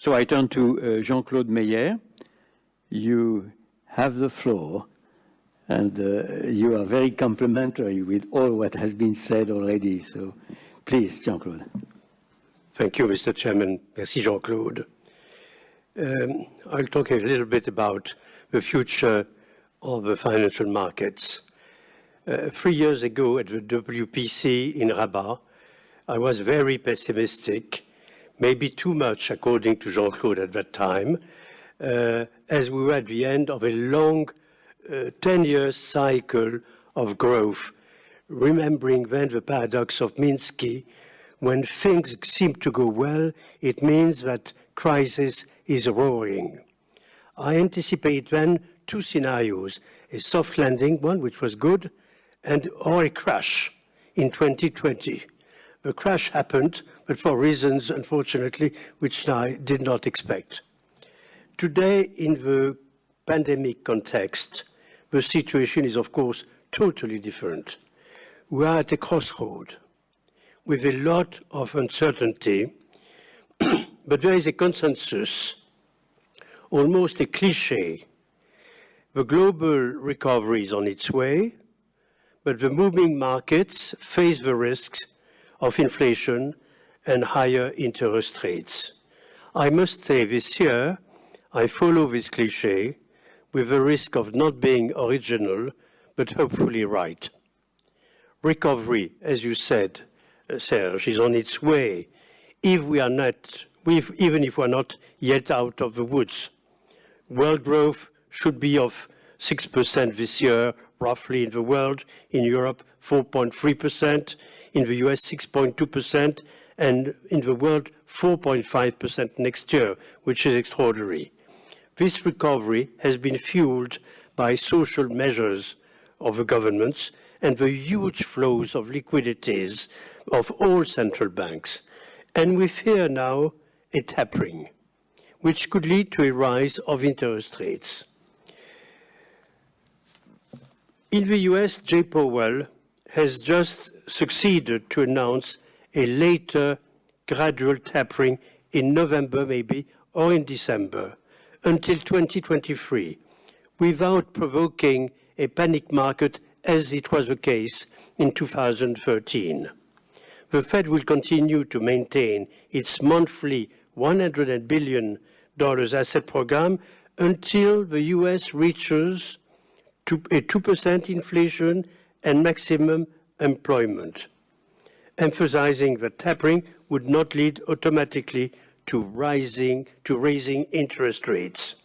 So I turn to uh, Jean-Claude Meyer. You have the floor, and uh, you are very complimentary with all what has been said already. So please, Jean-Claude. Thank you, Mr. Chairman. Merci, Jean-Claude. Um, I'll talk a little bit about the future of the financial markets. Uh, three years ago at the WPC in Rabat, I was very pessimistic, maybe too much according to Jean-Claude at that time, uh, as we were at the end of a long 10-year uh, cycle of growth, remembering then the paradox of Minsky, when things seem to go well, it means that crisis is roaring. I anticipate then two scenarios, a soft landing, one which was good, and or a crash in 2020. The crash happened, but for reasons, unfortunately, which I did not expect. Today, in the pandemic context, the situation is, of course, totally different. We are at a crossroad with a lot of uncertainty, but there is a consensus, almost a cliche. The global recovery is on its way, but the moving markets face the risks of inflation and higher interest rates. I must say this year, I follow this cliche with the risk of not being original, but hopefully right. Recovery, as you said, uh, Serge, is on its way, if we are not, if, even if we're not yet out of the woods. World growth should be of 6% this year, roughly in the world, in Europe 4.3%, in the US 6.2%, and in the world 4.5% next year, which is extraordinary. This recovery has been fueled by social measures of the governments and the huge flows of liquidities of all central banks. And we fear now a tapering, which could lead to a rise of interest rates. In the US, Jay Powell has just succeeded to announce a later gradual tapering in November maybe or in December until 2023 without provoking a panic market as it was the case in 2013. The Fed will continue to maintain its monthly $100 billion asset program until the US reaches a 2% inflation and maximum employment, emphasizing that tapering would not lead automatically to rising to raising interest rates.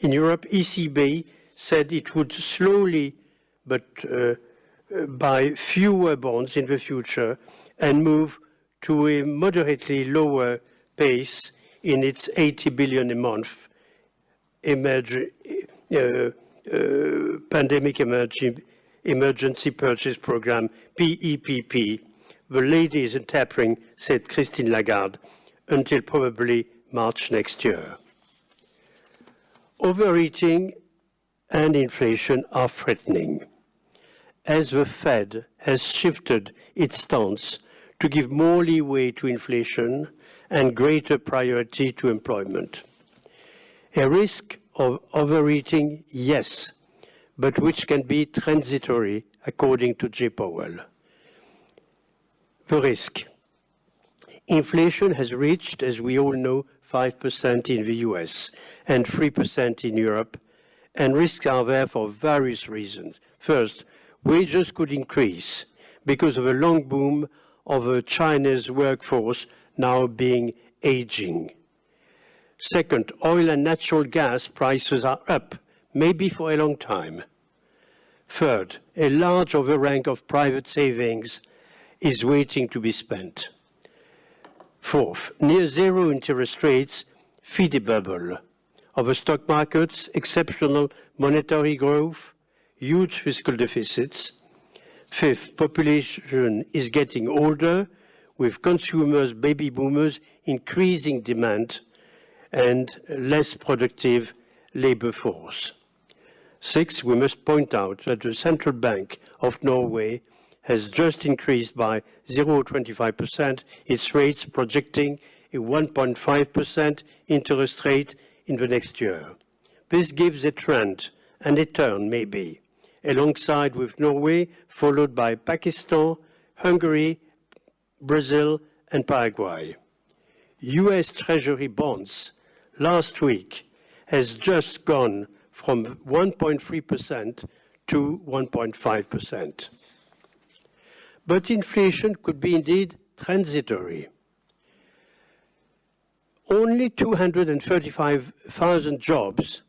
In Europe, ECB said it would slowly but uh, buy fewer bonds in the future and move to a moderately lower pace in its 80 billion a month emerge, uh, uh, pandemic emergency, emergency purchase program, PEPP. The ladies in tapering, said Christine Lagarde, until probably March next year. Overeating and inflation are threatening. As the Fed has shifted its stance to give more leeway to inflation and greater priority to employment. A risk of overeating, yes, but which can be transitory, according to Jay Powell. The risk. Inflation has reached, as we all know, 5% in the US and 3% in Europe, and risks are there for various reasons. First, wages could increase because of a long boom of a Chinese workforce now being aging. Second, oil and natural gas prices are up, maybe for a long time. Third, a large overhang of private savings is waiting to be spent. Fourth, near zero interest rates feed a bubble of the stock markets, exceptional monetary growth, huge fiscal deficits. Fifth, population is getting older, with consumers, baby boomers, increasing demand and less productive labor force. Six, we must point out that the Central Bank of Norway has just increased by 0.25% its rates, projecting a 1.5% interest rate in the next year. This gives a trend and a turn, maybe, alongside with Norway, followed by Pakistan, Hungary, Brazil, and Paraguay. US Treasury bonds last week has just gone from 1.3% to 1.5%. But inflation could be indeed transitory. Only 235,000 jobs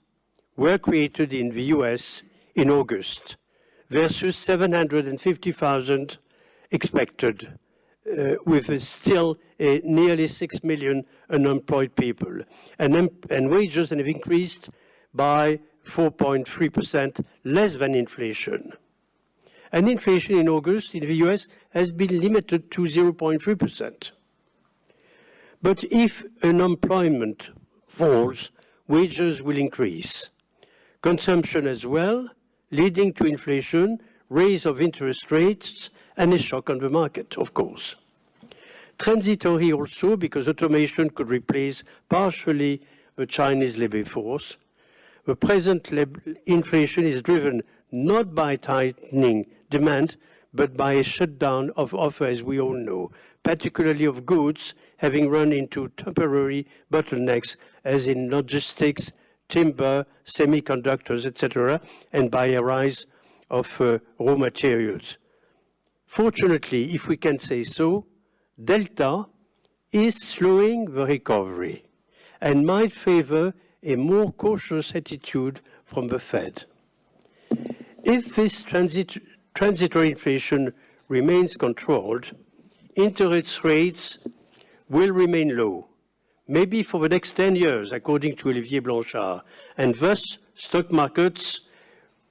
were created in the US in August versus 750,000 expected, uh, with still uh, nearly 6 million unemployed people. And, and wages have increased by 4.3%, less than inflation. And inflation in August in the US has been limited to 0.3%. But if unemployment falls, wages will increase. Consumption as well, leading to inflation, raise of interest rates, and a shock on the market, of course. Transitory also because automation could replace partially the Chinese labor force. The present inflation is driven not by tightening demand, but by a shutdown of offer, as we all know, particularly of goods having run into temporary bottlenecks, as in logistics, timber, semiconductors, etc., and by a rise of uh, raw materials. Fortunately, if we can say so, Delta is slowing the recovery and might favor a more cautious attitude from the Fed. If this transit transitory inflation remains controlled, interest rates will remain low, maybe for the next 10 years, according to Olivier Blanchard, and thus stock markets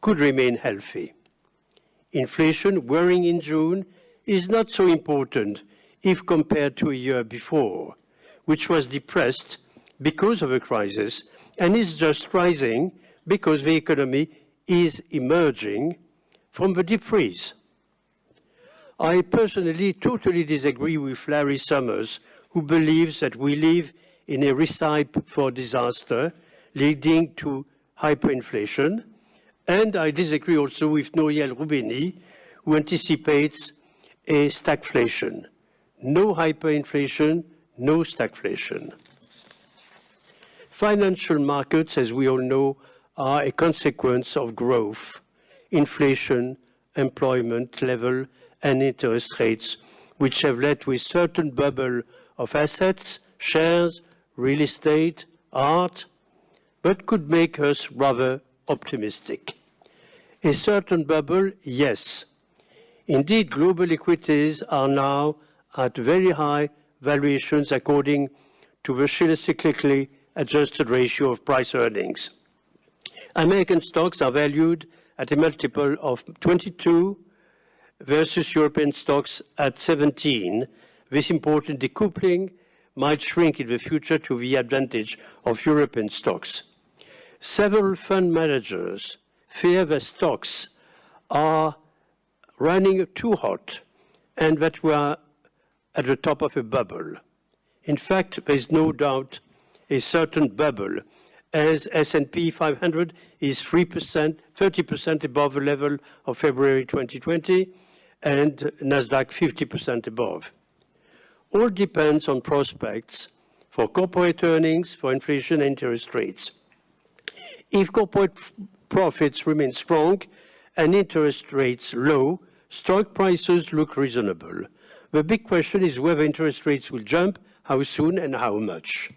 could remain healthy. Inflation worrying in June is not so important if compared to a year before, which was depressed because of a crisis and is just rising because the economy is emerging from the deep freeze. I personally totally disagree with Larry Summers, who believes that we live in a recipe for disaster, leading to hyperinflation. And I disagree also with Nouriel Roubini, who anticipates a stagflation. No hyperinflation, no stagflation. Financial markets, as we all know, are a consequence of growth, inflation, employment level, and interest rates, which have led to a certain bubble of assets, shares, real estate, art, but could make us rather optimistic. A certain bubble, yes. Indeed, global equities are now at very high valuations according to the cyclically adjusted ratio of price earnings. American stocks are valued at a multiple of 22 versus European stocks at 17. This important decoupling might shrink in the future to the advantage of European stocks. Several fund managers fear that stocks are running too hot and that we are at the top of a bubble. In fact, there is no doubt a certain bubble as S&P 500 is 3%, 30% above the level of February 2020 and Nasdaq 50% above. All depends on prospects for corporate earnings, for inflation and interest rates. If corporate profits remain strong and interest rates low, stock prices look reasonable. The big question is whether interest rates will jump, how soon and how much.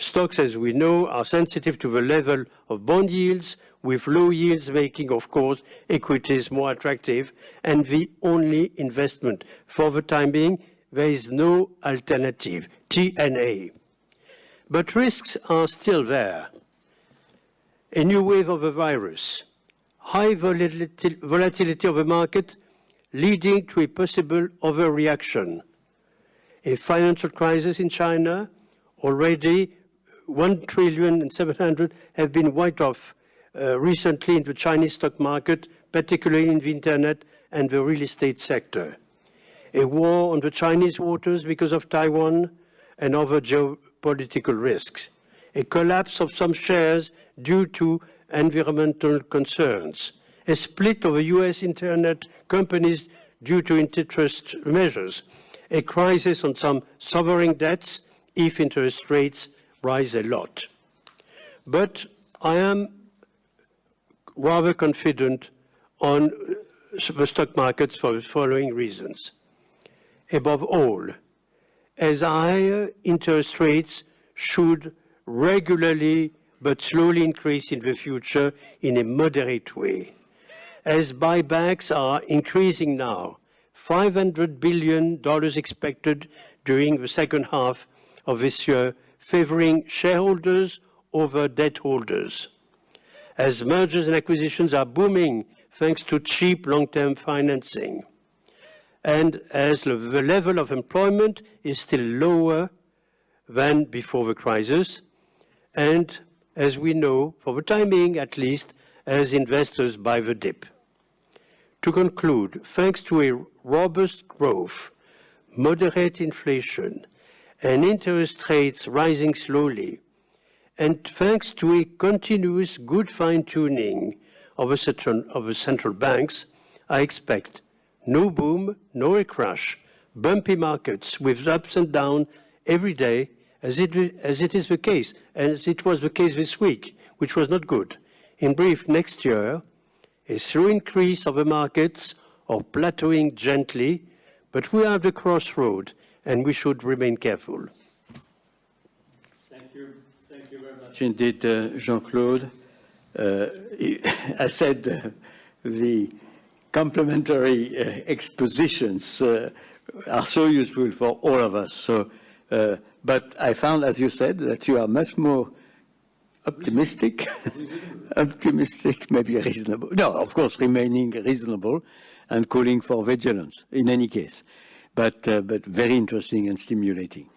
Stocks, as we know, are sensitive to the level of bond yields, with low yields making, of course, equities more attractive, and the only investment. For the time being, there is no alternative, TNA. But risks are still there. A new wave of the virus, high volatility of the market leading to a possible overreaction, a financial crisis in China, already 1 trillion and 700 have been wiped off uh, recently in the Chinese stock market, particularly in the internet and the real estate sector. A war on the Chinese waters because of Taiwan, and other geopolitical risks, a collapse of some shares due to environmental concerns, a split of the US internet companies due to antitrust measures, a crisis on some sovereign debts if interest rates rise a lot. But I am rather confident on the stock markets for the following reasons. Above all, as higher interest rates should regularly but slowly increase in the future in a moderate way. As buybacks are increasing now, $500 billion expected during the second half of this year, favoring shareholders over debt holders. As mergers and acquisitions are booming thanks to cheap long-term financing. And as the level of employment is still lower than before the crisis, and as we know, for the time being at least, as investors buy the dip. To conclude, thanks to a robust growth, moderate inflation, and interest rates rising slowly, and thanks to a continuous good fine-tuning of, of the central banks, I expect no boom, no a crash, bumpy markets with ups and downs every day, as it, as it is the case, as it was the case this week, which was not good. In brief, next year, a slow increase of the markets or plateauing gently, but we are at the crossroad and we should remain careful. Thank you. Thank you very much indeed, uh, Jean-Claude. Uh, I said uh, the complementary uh, expositions uh, are so useful for all of us. So, uh, but I found, as you said, that you are much more optimistic, optimistic, maybe reasonable. No, of course, remaining reasonable and calling for vigilance in any case, but, uh, but very interesting and stimulating.